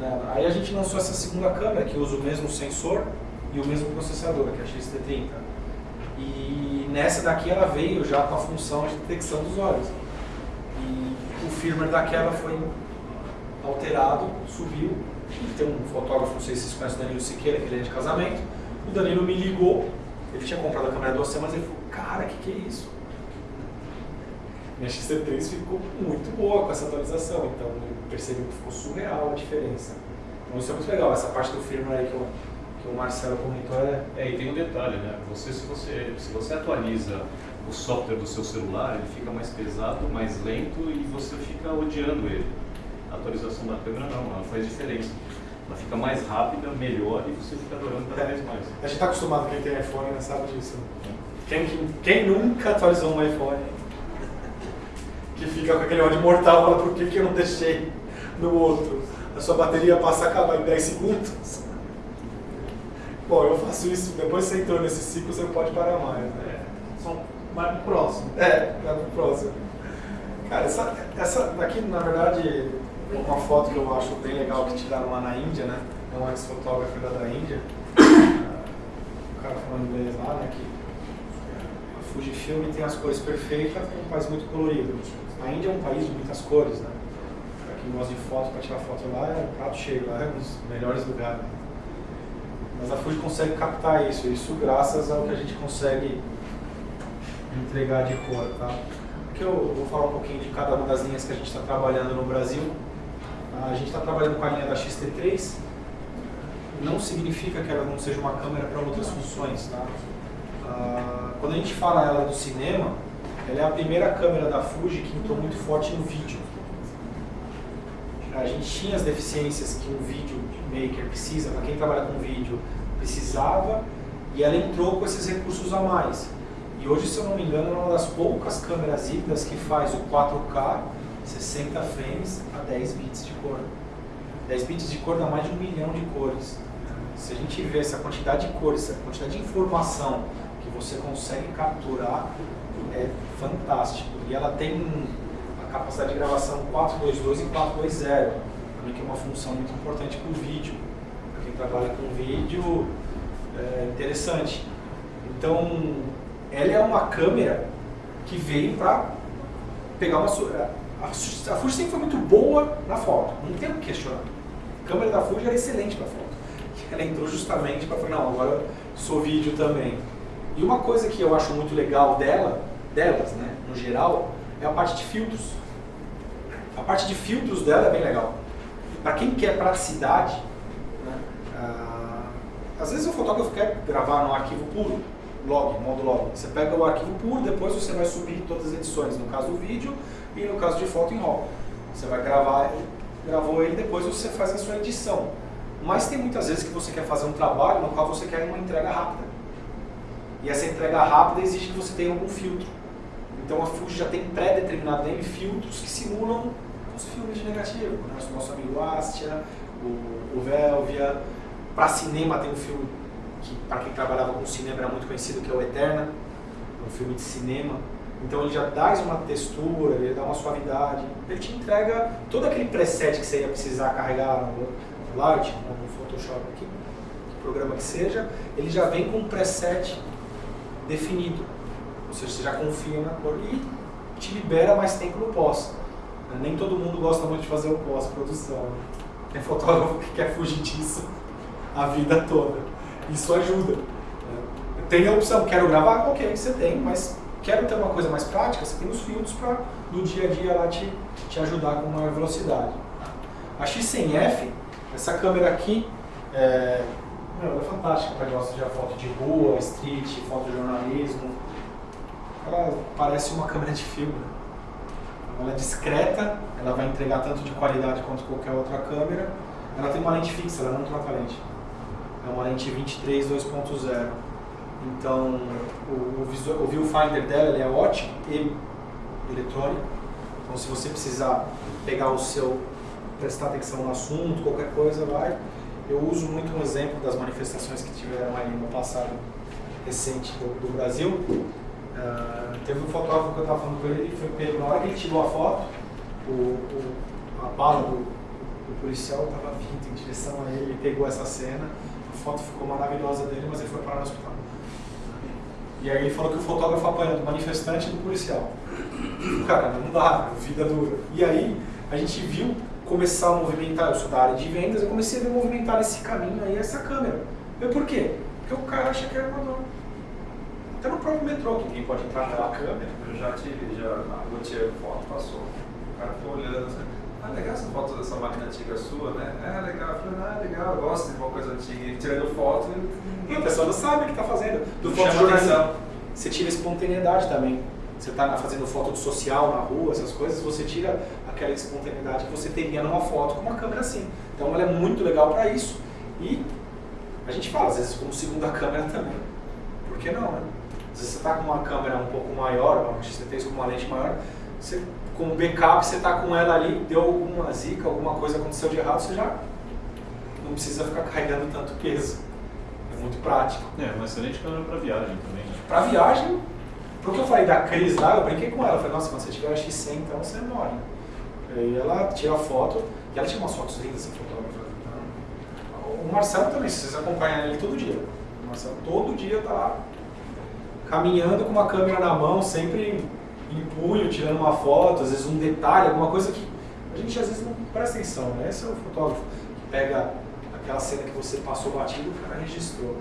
nela. Aí a gente lançou essa segunda câmera que usa o mesmo sensor e o mesmo processador, que é a XT30. E nessa daqui ela veio já com a função de detecção dos olhos. E o firmware daquela foi alterado, subiu. E tem um fotógrafo, não sei se vocês conhecem o Danilo Siqueira, que ele é de casamento. O Danilo me ligou, ele tinha comprado a câmera duas semanas, ele falou, cara, o que, que é isso? Minha XT3 ficou muito boa com essa atualização, então eu percebi que ficou surreal a diferença. Então isso é muito legal, essa parte do firmware aí que, eu, que o Marcelo comentou é... É, e tem um detalhe, né? Você, se, você, se você atualiza o software do seu celular, ele fica mais pesado, mais lento e você fica odiando ele. A atualização da câmera não, ela faz diferença. Ela fica mais rápida, melhor e você fica adorando cada vez mais. A gente está acostumado, quem tem iPhone né, sabe disso. Né? Quem, quem, quem, nunca atualizou um iPhone? Que fica com aquele ódio mortal, fala, por que, que eu não deixei no outro? A sua bateria passa a acabar em 10 segundos? Bom, eu faço isso, depois que você entrou nesse ciclo, você não pode parar mais. Né? É, só vai pro próximo. É, vai pro próximo. Cara, essa, essa daqui, na verdade, uma foto que eu acho bem legal que tiraram lá na Índia, né? É um ex-fotógrafo da Índia. o cara falando inglês lá, né? Que Fujifilm tem as cores perfeitas, é um país muito colorido. A Índia é um país de muitas cores, né? Pra quem gosta de foto, para tirar foto lá, é um prato cheio, lá é um dos melhores lugares. Mas a Fuji consegue captar isso, isso graças ao que a gente consegue entregar de cor, tá? Aqui eu vou falar um pouquinho de cada uma das linhas que a gente está trabalhando no Brasil. A gente está trabalhando com a linha da XT3, não significa que ela não seja uma câmera para outras funções. Tá? Quando a gente fala ela do cinema, ela é a primeira câmera da Fuji que entrou muito forte no vídeo. A gente tinha as deficiências que um vídeo maker precisa, para quem trabalha com vídeo, precisava, e ela entrou com esses recursos a mais. E hoje, se eu não me engano, é uma das poucas câmeras híbridas que faz o 4K 60 frames a 10 bits de cor. 10 bits de cor dá mais de um milhão de cores. Se a gente vê essa quantidade de cores, essa quantidade de informação que você consegue capturar, é fantástico. E ela tem a capacidade de gravação 422 e 420, também que é uma função muito importante para o vídeo. Para quem trabalha com vídeo, é interessante. Então, ela é uma câmera que veio para pegar uma a, Fuji sempre foi muito boa na foto, não tem o que questionar. A câmera da Fuji era excelente para foto. Ela entrou justamente para falar, não, agora sou vídeo também. E uma coisa que eu acho muito legal dela, delas, né, no geral, é a parte de filtros. A parte de filtros dela é bem legal. Para quem quer praticidade, né, ah, às vezes o fotógrafo quer gravar no arquivo puro, log, modo log. Você pega o arquivo puro, depois você vai subir todas as edições, no caso do vídeo, e no caso de foto em RAW. Você vai gravar gravou ele, depois você faz a sua edição. Mas tem muitas vezes que você quer fazer um trabalho no qual você quer uma entrega rápida. E essa entrega rápida exige que você tenha algum filtro. Então a Fuji já tem pré-determinado nele filtros que simulam os filmes de negativo. Né? O nosso amigo Astia, o, o Velvia. Para cinema tem um filme que para quem trabalhava com cinema era muito conhecido, que é o Eterna. Um filme de cinema então ele já dá uma textura, ele dá uma suavidade, ele te entrega todo aquele preset que você ia precisar carregar no Light, no Photoshop aqui, que programa que seja, ele já vem com um preset definido. Ou seja, você já confia na cor e te libera mais tempo no pós. Nem todo mundo gosta muito de fazer o pós-produção. Tem fotógrafo que quer fugir disso a vida toda. Isso ajuda. Tem a opção, quero gravar? Ok, você tem, mas quero ter uma coisa mais prática, você tem os filtros para no dia a dia lá te, te ajudar com maior velocidade. A X100F, essa câmera aqui, é, meu, é fantástica para quem gosta de foto de rua, street, fotojornalismo. Ela parece uma câmera de filme. Ela é discreta, ela vai entregar tanto de qualidade quanto qualquer outra câmera. Ela tem uma lente fixa, ela não troca lente. É uma lente 23 2.0. Então, o, o, o viewfinder dela é ótimo e eletrônico. Então, se você precisar pegar o seu, prestar atenção no assunto, qualquer coisa, vai. Eu uso muito um exemplo das manifestações que tiveram aí no passado recente do, do Brasil. Uh, teve um fotógrafo que eu estava falando com ele, ele foi pego na hora que ele tirou a foto, o, o, a bala do, do policial estava vindo em direção a ele, ele pegou essa cena, a foto ficou maravilhosa dele, mas ele foi parar no hospital. E aí ele falou que o fotógrafo apanhou do manifestante e do policial. Cara, não dá, vida dura. E aí a gente viu começar a movimentar, eu sou da área de vendas, eu comecei a ver movimentar esse caminho aí, essa câmera. Eu por quê? Porque o cara acha que é armador. Até no próprio metrô, que ninguém pode entrar naquela câmera. Eu já tive, já rua tirei foto, passou. O cara ficou olhando assim, ah, legal essa foto dessa máquina antiga sua, né? É legal. Eu falei, ah, legal, eu gosto de uma coisa antiga. E tirando foto e a pessoa não sabe o que está fazendo. Do Não foto chama jornalismo. atenção. Você tira espontaneidade também. Você está fazendo foto do social na rua, essas coisas, você tira aquela espontaneidade que você teria numa foto com uma câmera assim. Então ela é muito legal para isso. E a gente fala, às vezes, como segunda câmera também. Por que não, né? Às vezes você está com uma câmera um pouco maior, uma X3 com uma lente maior, você, como backup, você está com ela ali, deu alguma zica, alguma coisa aconteceu de errado, você já não precisa ficar carregando tanto peso. É muito prático. É, uma excelente câmera para viagem também. né? Pra viagem, porque eu falei da Cris lá, eu brinquei com ela. Falei, nossa, quando você tiver a X100, então você morre. E ela tira foto, e ela tinha umas fotos lindas, essa fotógrafa. O Marcelo também, vocês acompanham ele todo dia. O Marcelo todo dia tá lá caminhando com uma câmera na mão, sempre em punho, tirando uma foto, às vezes um detalhe, alguma coisa que a gente às vezes não presta atenção, né? Esse é o fotógrafo que pega aquela cena que você passou batido, o cara registrou.